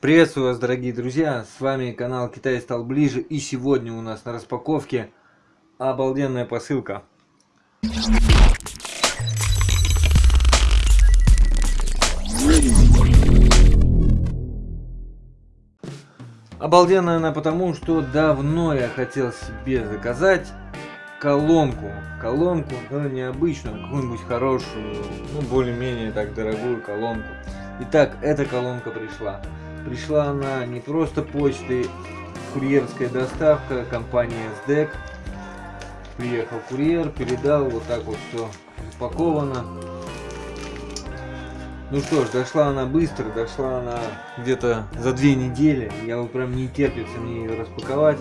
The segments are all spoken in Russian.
Приветствую вас, дорогие друзья! С вами канал Китай стал ближе, и сегодня у нас на распаковке обалденная посылка. Обалденная она потому, что давно я хотел себе заказать колонку. Колонку, ну, необычную, какую-нибудь хорошую, ну, более-менее так дорогую колонку. Итак, эта колонка пришла. Пришла она не просто почтой, курьерская доставка, компания SDEC. Приехал курьер, передал, вот так вот все упаковано. Ну что ж, дошла она быстро, дошла она где-то за две недели. Я вот прям не терпится мне ее распаковать.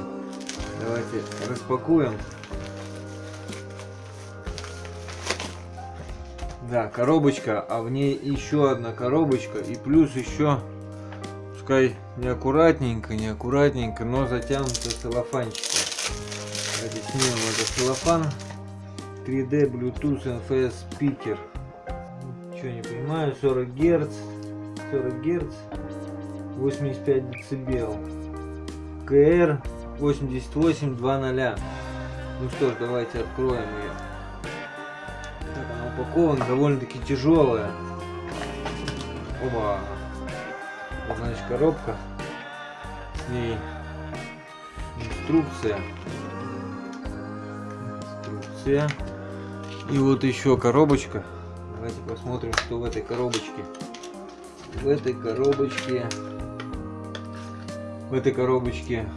Давайте распакуем. Да, коробочка, а в ней еще одна коробочка и плюс еще, пускай неаккуратненько, неаккуратненько, но затянуто целлофанчиком. Снимем этот целлофан. 3D Bluetooth NFS спикер. Ничего не понимаю, 40 Гц, 40 Гц, 85 децибел. КР 8820. Ну что ж, давайте откроем ее упакована, довольно-таки тяжелая. Оба. Значит, коробка. С ней инструкция. Инструкция. И вот еще коробочка. Давайте посмотрим, что в этой коробочке. В этой коробочке... В этой коробочке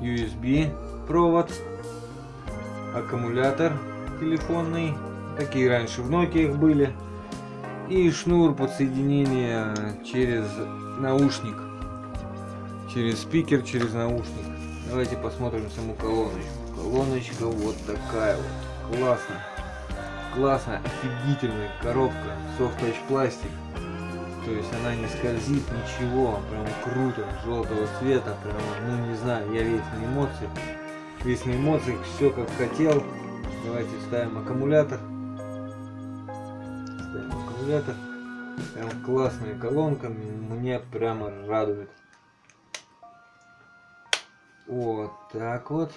USB провод, аккумулятор телефонный, Такие раньше в Nokia были. И шнур подсоединения через наушник. Через спикер, через наушник. Давайте посмотрим саму колоночку. Колоночка вот такая вот. Классно. Классная, офигительная коробка. Soft Touch пластик. То есть она не скользит, ничего. Прям круто. Желтого цвета. Прям, ну не знаю, я весь на эмоциях. Весь на эмоциях. Все как хотел. Давайте ставим аккумулятор аккумулятор. Прям классная колонка, мне прямо радует. Вот так вот.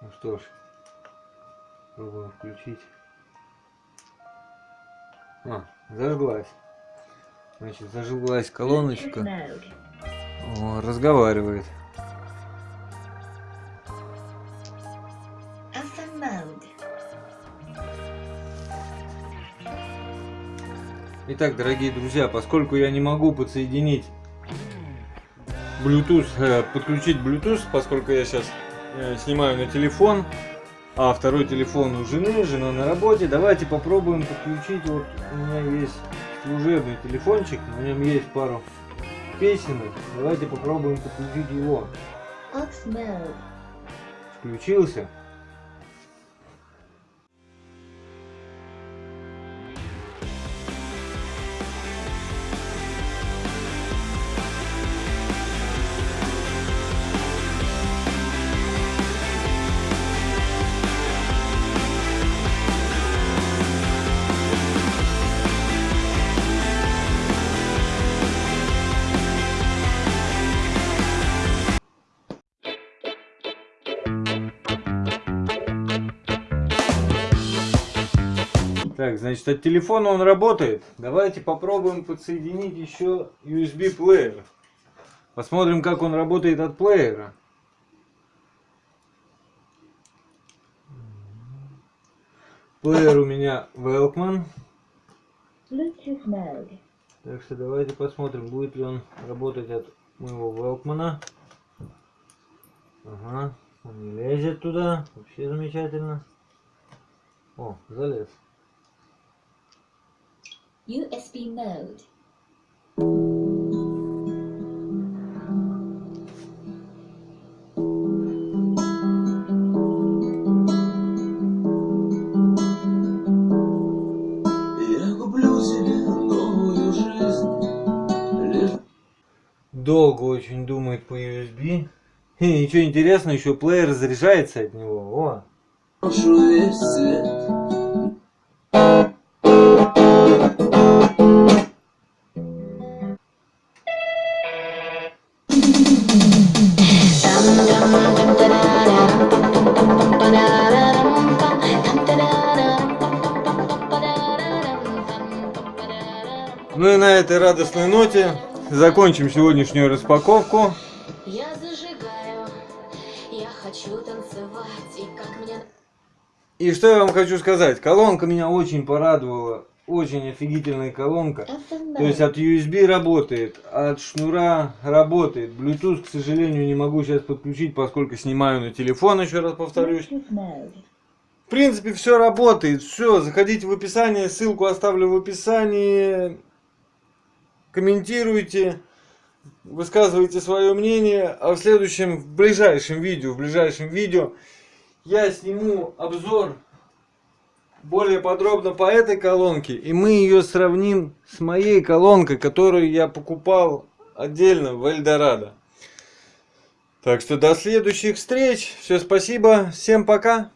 Ну что ж, пробуем включить. А, зажглась. Значит, зажглась колоночка. О, разговаривает. Итак, дорогие друзья, поскольку я не могу подсоединить Bluetooth, э, подключить Bluetooth, поскольку я сейчас э, снимаю на телефон, а второй телефон у жены, жена на работе, давайте попробуем подключить, вот у меня есть служебный телефончик, на нем есть пару песенок, давайте попробуем подключить его. Включился. Так, значит, от телефона он работает. Давайте попробуем подсоединить еще USB плеер. Посмотрим, как он работает от плеера. Плеер у меня Велкман. Так что давайте посмотрим, будет ли он работать от моего Велкмана. Ага, он не лезет туда. Вообще замечательно. О, залез. USB mode. Долго очень думает по USB. И ничего интересного, еще плеер заряжается от него. О. Ну и на этой радостной ноте закончим сегодняшнюю распаковку. Я зажигаю, я хочу танцевать, и как мне... И что я вам хочу сказать, колонка меня очень порадовала, очень офигительная колонка. То есть от USB работает, от шнура работает. Bluetooth, к сожалению, не могу сейчас подключить, поскольку снимаю на телефон, еще раз повторюсь. В принципе, все работает. Все, заходите в описание, ссылку оставлю в описании. Комментируйте, высказывайте свое мнение. А в следующем, в ближайшем видео, в ближайшем видео я сниму обзор более подробно по этой колонке. И мы ее сравним с моей колонкой, которую я покупал отдельно в Эльдорадо. Так что до следующих встреч. Все, спасибо. Всем пока.